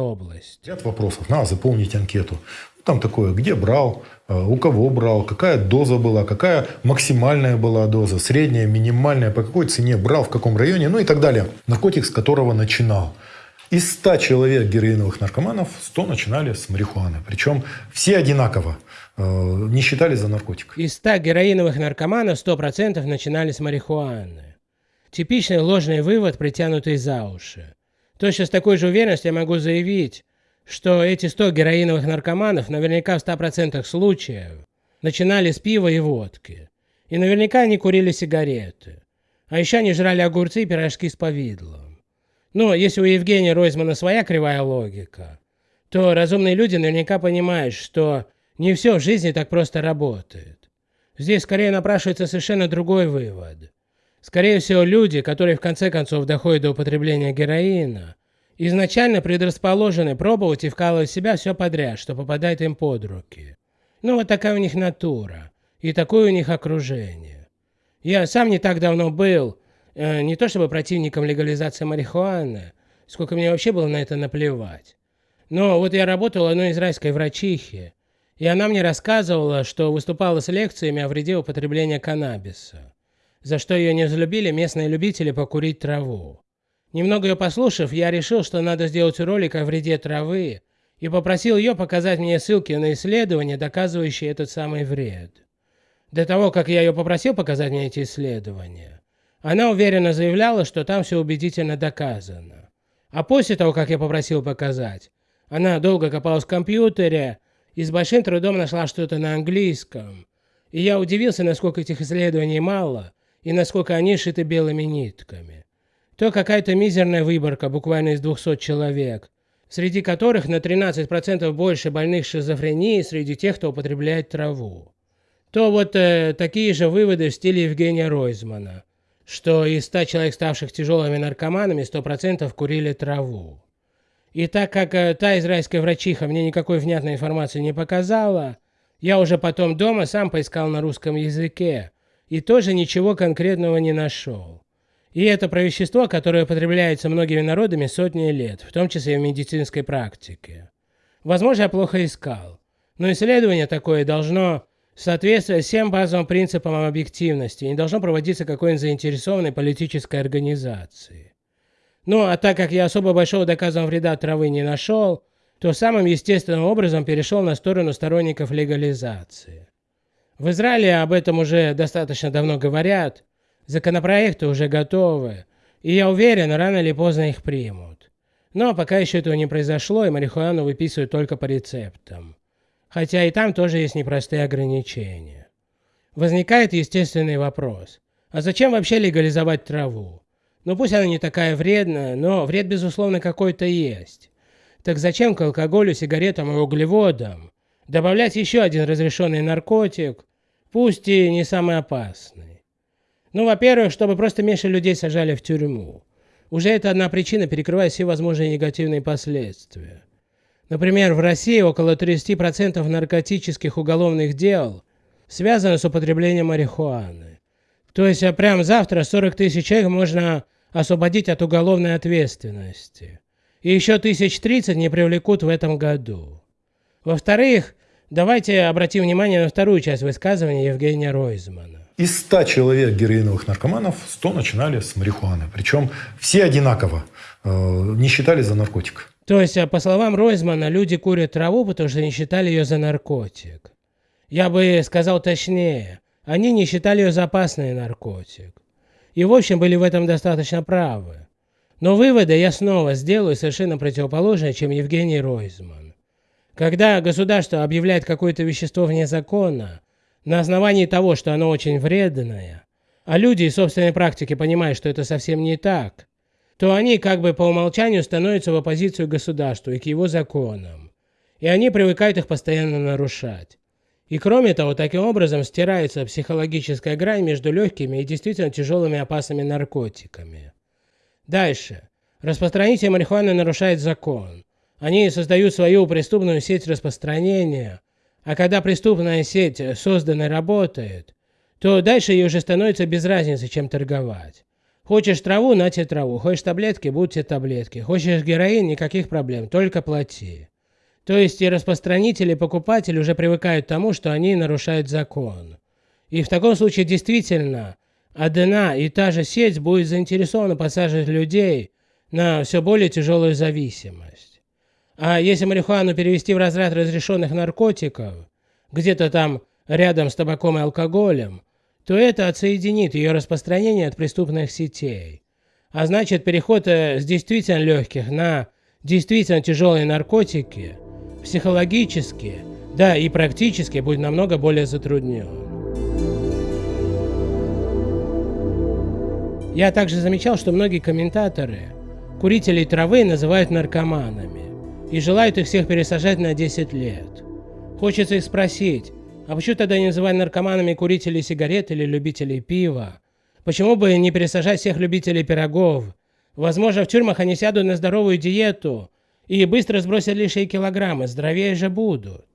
области. Ряд вопросов. Надо заполнить анкету. Там такое, где брал, э, у кого брал, какая доза была, какая максимальная была доза, средняя, минимальная, по какой цене брал, в каком районе, ну и так далее. Наркотик, с которого начинал. Из 100 человек героиновых наркоманов 100 начинали с марихуаны. Причем все одинаково э, не считали за наркотик. Из 100 героиновых наркоманов 100% начинали с марихуаны. Типичный ложный вывод, притянутый за уши. Точно с такой же уверенностью я могу заявить, что эти 100 героиновых наркоманов наверняка в 100% случаев начинали с пива и водки. И наверняка они курили сигареты. А еще они жрали огурцы и пирожки с повидлом. Но если у Евгения Ройзмана своя кривая логика, то разумные люди наверняка понимают, что не все в жизни так просто работает. Здесь скорее напрашивается совершенно другой вывод. Скорее всего, люди, которые в конце концов доходят до употребления героина, изначально предрасположены пробовать и вкалывать в себя все подряд, что попадает им под руки. Ну вот такая у них натура, и такое у них окружение. Я сам не так давно был Э, не то чтобы противником легализации марихуаны, сколько мне вообще было на это наплевать. Но вот я работал одной израильской врачихи, и она мне рассказывала, что выступала с лекциями о вреде употребления каннабиса, за что ее не взлюбили местные любители покурить траву. Немного ее послушав, я решил, что надо сделать ролик о вреде травы, и попросил ее показать мне ссылки на исследования, доказывающие этот самый вред. До того, как я ее попросил показать мне эти исследования, она уверенно заявляла, что там все убедительно доказано. А после того, как я попросил показать, она долго копалась в компьютере и с большим трудом нашла что-то на английском. И я удивился, насколько этих исследований мало и насколько они шиты белыми нитками. То какая-то мизерная выборка буквально из 200 человек, среди которых на 13% больше больных шизофренией среди тех, кто употребляет траву. То вот э, такие же выводы в стиле Евгения Ройзмана – что из 100 человек, ставших тяжелыми наркоманами, 100% курили траву. И так как э, та израильская врачиха мне никакой внятной информации не показала, я уже потом дома сам поискал на русском языке и тоже ничего конкретного не нашел. И это про вещество, которое употребляется многими народами сотни лет, в том числе и в медицинской практике. Возможно, я плохо искал, но исследование такое должно соответствуя всем базовым принципам объективности, не должно проводиться какой-нибудь заинтересованной политической организации. Ну, а так как я особо большого доказанного вреда травы не нашел, то самым естественным образом перешел на сторону сторонников легализации. В Израиле об этом уже достаточно давно говорят, законопроекты уже готовы, и я уверен, рано или поздно их примут. Но пока еще этого не произошло, и марихуану выписывают только по рецептам хотя и там тоже есть непростые ограничения. Возникает естественный вопрос, а зачем вообще легализовать траву? Ну пусть она не такая вредная, но вред безусловно какой-то есть. Так зачем к алкоголю, сигаретам и углеводам добавлять еще один разрешенный наркотик, пусть и не самый опасный? Ну, во-первых, чтобы просто меньше людей сажали в тюрьму. Уже это одна причина, перекрывая все возможные негативные последствия. Например, в России около 30% наркотических уголовных дел связано с употреблением марихуаны. То есть а прямо завтра 40 тысяч человек можно освободить от уголовной ответственности. И еще тысяч тридцать не привлекут в этом году. Во-вторых, давайте обратим внимание на вторую часть высказывания Евгения Ройзмана. Из 100 человек героиновых наркоманов 100 начинали с марихуаны. Причем все одинаково, э, не считали за наркотик. То есть, а по словам Ройзмана, люди курят траву, потому что не считали ее за наркотик. Я бы сказал точнее, они не считали ее за опасный наркотик. И в общем были в этом достаточно правы. Но выводы я снова сделаю совершенно противоположные, чем Евгений Ройзман. Когда государство объявляет какое-то вещество вне закона, на основании того, что оно очень вредное, а люди из собственной практики понимают, что это совсем не так, то они как бы по умолчанию становятся в оппозицию государству и к его законам. И они привыкают их постоянно нарушать. И кроме того, таким образом стирается психологическая грань между легкими и действительно тяжелыми опасными наркотиками. Дальше. Распространитель марихуаны нарушает закон. Они создают свою преступную сеть распространения, а когда преступная сеть создана и работает, то дальше ей уже становится без разницы, чем торговать. Хочешь траву, на тебе траву. Хочешь таблетки, будь тебе таблетки. Хочешь героин, никаких проблем, только плати. То есть и распространители, и покупатели уже привыкают к тому, что они нарушают закон. И в таком случае действительно одна и та же сеть будет заинтересована посаживать людей на все более тяжелую зависимость. А если марихуану перевести в разряд разрешенных наркотиков, где-то там рядом с табаком и алкоголем, то это отсоединит ее распространение от преступных сетей. А значит, переход э, с действительно легких на действительно тяжелые наркотики, психологически, да и практически будет намного более затруднен. Я также замечал, что многие комментаторы курителей травы называют наркоманами и желают их всех пересажать на 10 лет. Хочется их спросить, а почему тогда не называть наркоманами курителей сигарет или любителей пива? Почему бы не пересажать всех любителей пирогов? Возможно, в тюрьмах они сядут на здоровую диету и быстро сбросят лишние килограммы, здоровее же будут.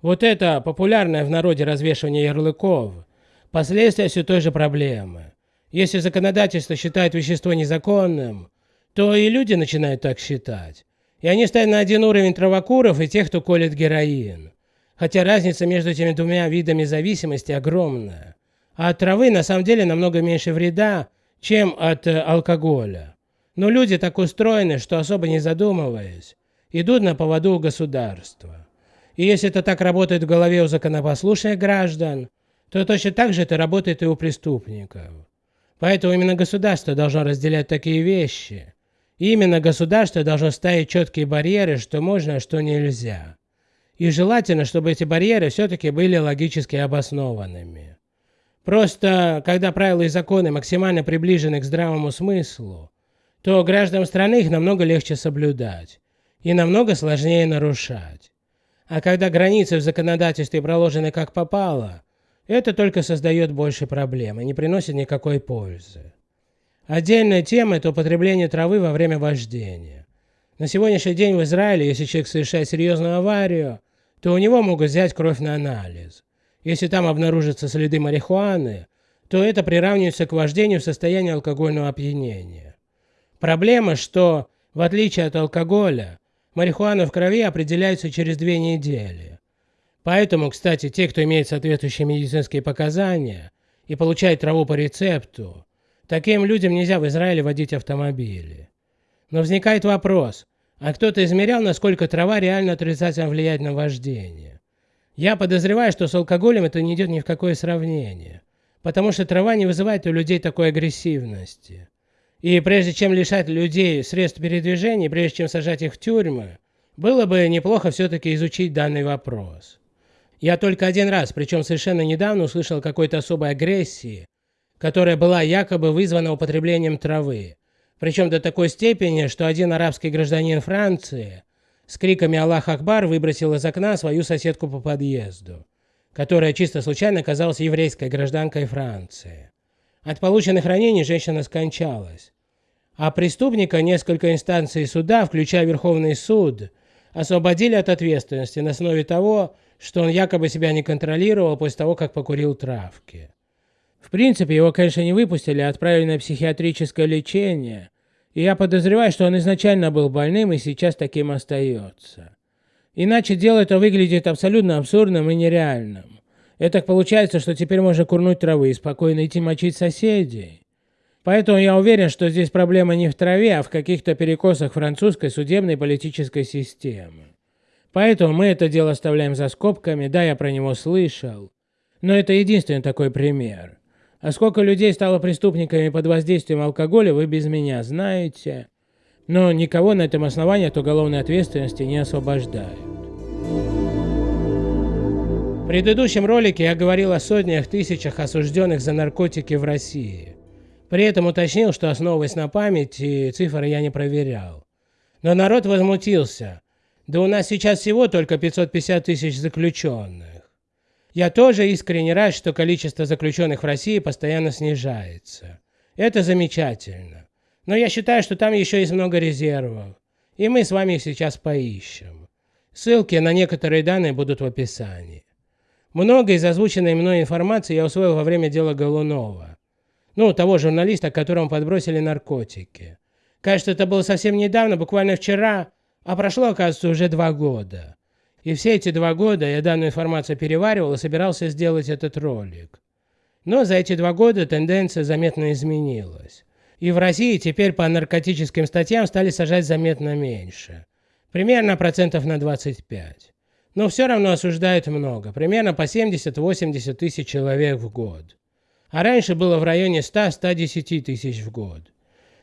Вот это популярное в народе развешивание ярлыков – последствия все той же проблемы. Если законодательство считает вещество незаконным, то и люди начинают так считать. И они ставят на один уровень травокуров и тех, кто колет героин. Хотя разница между этими двумя видами зависимости огромная. А от травы на самом деле намного меньше вреда, чем от э, алкоголя. Но люди так устроены, что особо не задумываясь, идут на поводу у государства. И если это так работает в голове у законопослушных граждан, то точно так же это работает и у преступников. Поэтому именно государство должно разделять такие вещи. Именно государство должно ставить четкие барьеры, что можно, а что нельзя. И желательно, чтобы эти барьеры все-таки были логически обоснованными. Просто, когда правила и законы максимально приближены к здравому смыслу, то гражданам страны их намного легче соблюдать и намного сложнее нарушать. А когда границы в законодательстве проложены как попало, это только создает больше проблем и не приносит никакой пользы. Отдельная тема – это употребление травы во время вождения. На сегодняшний день в Израиле, если человек совершает серьезную аварию, то у него могут взять кровь на анализ. Если там обнаружатся следы марихуаны, то это приравнивается к вождению в состоянии алкогольного опьянения. Проблема, что в отличие от алкоголя, марихуана в крови определяется через две недели. Поэтому, кстати, те, кто имеет соответствующие медицинские показания и получает траву по рецепту, таким людям нельзя в Израиле водить автомобили. Но возникает вопрос, а кто-то измерял, насколько трава реально отрицательно влияет на вождение. Я подозреваю, что с алкоголем это не идет ни в какое сравнение, потому что трава не вызывает у людей такой агрессивности. И прежде чем лишать людей средств передвижения, прежде чем сажать их в тюрьмы, было бы неплохо все-таки изучить данный вопрос. Я только один раз, причем совершенно недавно, услышал какой-то особой агрессии, которая была якобы вызвана употреблением травы. Причем до такой степени, что один арабский гражданин Франции с криками «Аллах Акбар» выбросил из окна свою соседку по подъезду, которая чисто случайно оказалась еврейской гражданкой Франции. От полученных ранений женщина скончалась. А преступника несколько инстанций суда, включая Верховный суд, освободили от ответственности на основе того, что он якобы себя не контролировал после того, как покурил травки. В принципе, его, конечно, не выпустили, а отправили на психиатрическое лечение, и я подозреваю, что он изначально был больным и сейчас таким остается. Иначе дело это выглядит абсолютно абсурдным и нереальным. Это получается, что теперь можно курнуть травы и спокойно идти мочить соседей. Поэтому я уверен, что здесь проблема не в траве, а в каких-то перекосах французской судебной политической системы. Поэтому мы это дело оставляем за скобками, да, я про него слышал. Но это единственный такой пример. А сколько людей стало преступниками под воздействием алкоголя, вы без меня знаете. Но никого на этом основании от уголовной ответственности не освобождают. В предыдущем ролике я говорил о сотнях тысячах осужденных за наркотики в России. При этом уточнил, что основываясь на памяти, цифры я не проверял. Но народ возмутился. Да у нас сейчас всего только 550 тысяч заключенных. Я тоже искренне рад, что количество заключенных в России постоянно снижается. Это замечательно. Но я считаю, что там еще есть много резервов. И мы с вами их сейчас поищем. Ссылки на некоторые данные будут в описании. Много из озвученной мной информации я усвоил во время дела Голунова. Ну, того журналиста, которому подбросили наркотики. Кажется, это было совсем недавно, буквально вчера, а прошло, оказывается, уже два года. И все эти два года я данную информацию переваривал и собирался сделать этот ролик. Но за эти два года тенденция заметно изменилась. И в России теперь по наркотическим статьям стали сажать заметно меньше. Примерно процентов на 25. Но все равно осуждают много, примерно по 70-80 тысяч человек в год. А раньше было в районе 100-110 тысяч в год.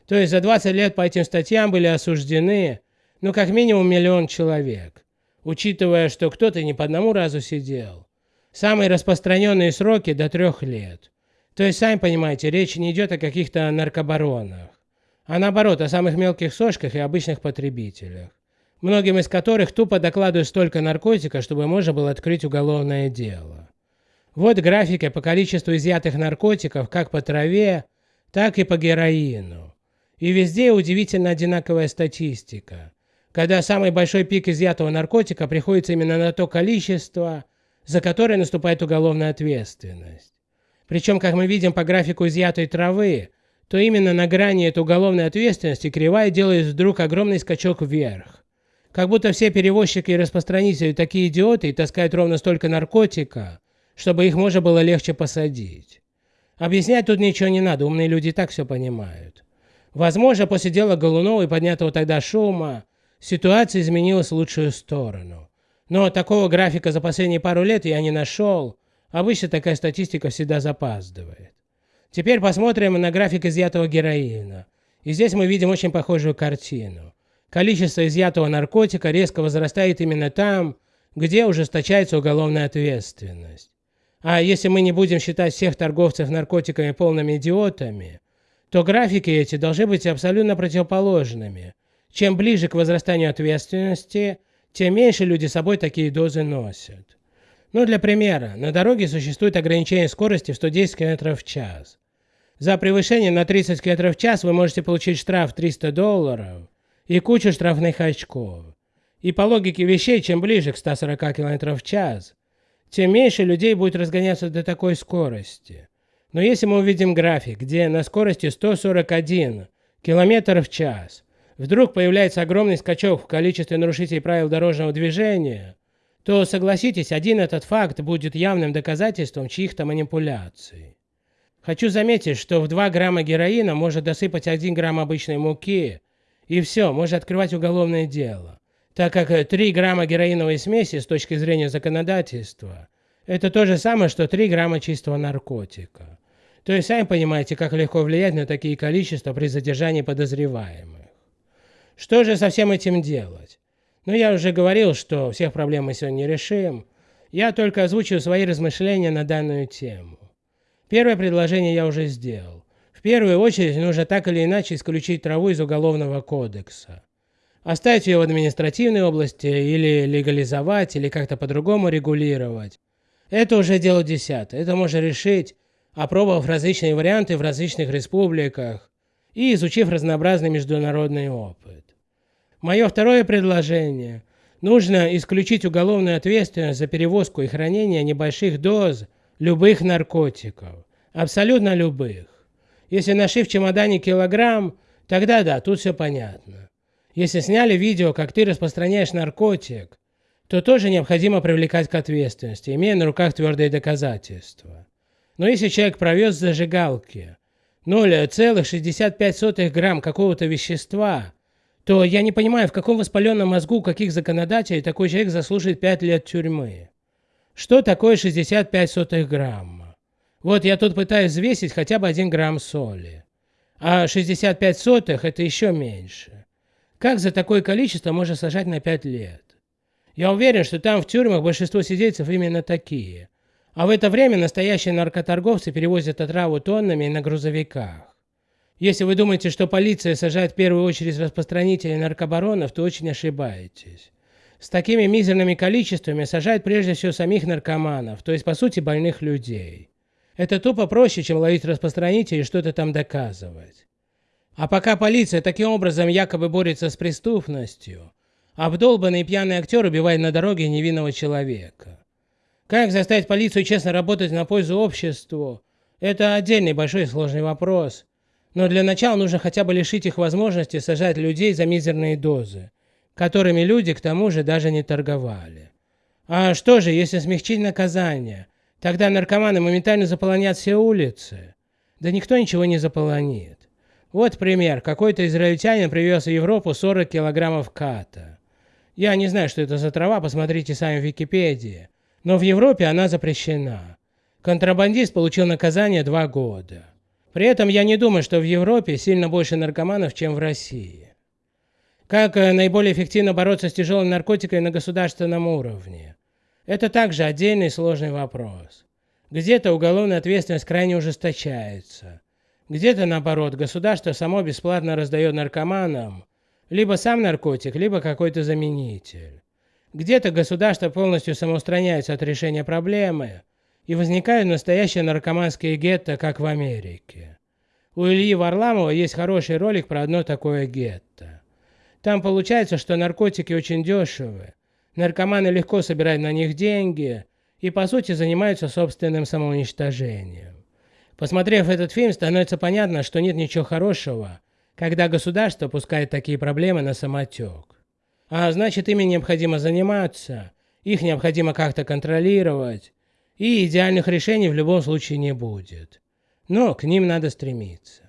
То есть за 20 лет по этим статьям были осуждены, ну как минимум миллион человек, учитывая, что кто-то не по одному разу сидел. Самые распространенные сроки до трех лет. То есть, сами понимаете, речь не идет о каких-то наркобаронах, а наоборот, о самых мелких сошках и обычных потребителях, многим из которых тупо докладывают столько наркотика, чтобы можно было открыть уголовное дело. Вот графика по количеству изъятых наркотиков как по траве, так и по героину. И везде удивительно одинаковая статистика, когда самый большой пик изъятого наркотика приходится именно на то количество, за которое наступает уголовная ответственность. Причем, как мы видим по графику изъятой травы, то именно на грани этой уголовной ответственности кривая делает вдруг огромный скачок вверх. Как будто все перевозчики и распространители такие идиоты и таскают ровно столько наркотика, чтобы их можно было легче посадить. Объяснять тут ничего не надо, умные люди так все понимают. Возможно, после дела Голунова и поднятого тогда шума, ситуация изменилась в лучшую сторону. Но такого графика за последние пару лет я не нашел. Обычно такая статистика всегда запаздывает. Теперь посмотрим на график изъятого героина. И здесь мы видим очень похожую картину. Количество изъятого наркотика резко возрастает именно там, где ужесточается уголовная ответственность. А если мы не будем считать всех торговцев наркотиками полными идиотами, то графики эти должны быть абсолютно противоположными. Чем ближе к возрастанию ответственности, тем меньше люди с собой такие дозы носят. Ну, для примера, на дороге существует ограничение скорости в 110 км в час. За превышение на 30 км в час вы можете получить штраф 300 долларов и кучу штрафных очков. И по логике вещей, чем ближе к 140 км в час, тем меньше людей будет разгоняться до такой скорости. Но если мы увидим график, где на скорости 141 км в час вдруг появляется огромный скачок в количестве нарушителей правил дорожного движения, то, согласитесь, один этот факт будет явным доказательством чьих-то манипуляций. Хочу заметить, что в 2 грамма героина можно досыпать 1 грамм обычной муки, и все, можно открывать уголовное дело, так как 3 грамма героиновой смеси с точки зрения законодательства – это то же самое, что 3 грамма чистого наркотика. То есть, сами понимаете, как легко влиять на такие количества при задержании подозреваемых. Что же со всем этим делать? Ну, я уже говорил, что всех проблем мы сегодня не решим. Я только озвучу свои размышления на данную тему. Первое предложение я уже сделал. В первую очередь нужно так или иначе исключить траву из Уголовного кодекса. Оставить ее в административной области или легализовать, или как-то по-другому регулировать. Это уже дело десятое. Это можно решить, опробовав различные варианты в различных республиках и изучив разнообразный международный опыт. Мое второе предложение. Нужно исключить уголовную ответственность за перевозку и хранение небольших доз любых наркотиков. Абсолютно любых. Если нашли в чемодане килограмм, тогда да, тут все понятно. Если сняли видео, как ты распространяешь наркотик, то тоже необходимо привлекать к ответственности, имея на руках твердые доказательства. Но если человек провез зажигалки 0,65 грамм какого-то вещества, то я не понимаю, в каком воспаленном мозгу каких законодателей такой человек заслужит 5 лет тюрьмы. Что такое 65 сотых грамма? Вот я тут пытаюсь взвесить хотя бы 1 грамм соли. А 65 сотых это еще меньше. Как за такое количество можно сажать на 5 лет? Я уверен, что там в тюрьмах большинство сидельцев именно такие. А в это время настоящие наркоторговцы перевозят отраву тоннами на грузовиках. Если вы думаете, что полиция сажает в первую очередь распространителей наркобаронов, то очень ошибаетесь. С такими мизерными количествами сажают прежде всего самих наркоманов, то есть по сути больных людей. Это тупо проще, чем ловить распространителей и что-то там доказывать. А пока полиция таким образом якобы борется с преступностью, обдолбанный пьяный актер убивает на дороге невинного человека. Как заставить полицию честно работать на пользу обществу, Это отдельный большой сложный вопрос. Но для начала нужно хотя бы лишить их возможности сажать людей за мизерные дозы, которыми люди к тому же даже не торговали. А что же, если смягчить наказание? Тогда наркоманы моментально заполонят все улицы. Да никто ничего не заполонит. Вот пример. Какой-то израильтянин привез в Европу 40 килограммов ката. Я не знаю, что это за трава, посмотрите сами в Википедии. Но в Европе она запрещена. Контрабандист получил наказание два года. При этом я не думаю, что в Европе сильно больше наркоманов, чем в России. Как э, наиболее эффективно бороться с тяжелым наркотиками на государственном уровне? Это также отдельный сложный вопрос. Где-то уголовная ответственность крайне ужесточается. Где-то наоборот, государство само бесплатно раздает наркоманам либо сам наркотик, либо какой-то заменитель. Где-то государство полностью самоустраняется от решения проблемы, и возникают настоящие наркоманские гетто, как в Америке. У Ильи Варламова есть хороший ролик про одно такое гетто. Там получается, что наркотики очень дешевы, наркоманы легко собирают на них деньги и по сути занимаются собственным самоуничтожением. Посмотрев этот фильм, становится понятно, что нет ничего хорошего, когда государство пускает такие проблемы на самотек. А значит, ими необходимо заниматься, их необходимо как-то контролировать, и идеальных решений в любом случае не будет. Но к ним надо стремиться.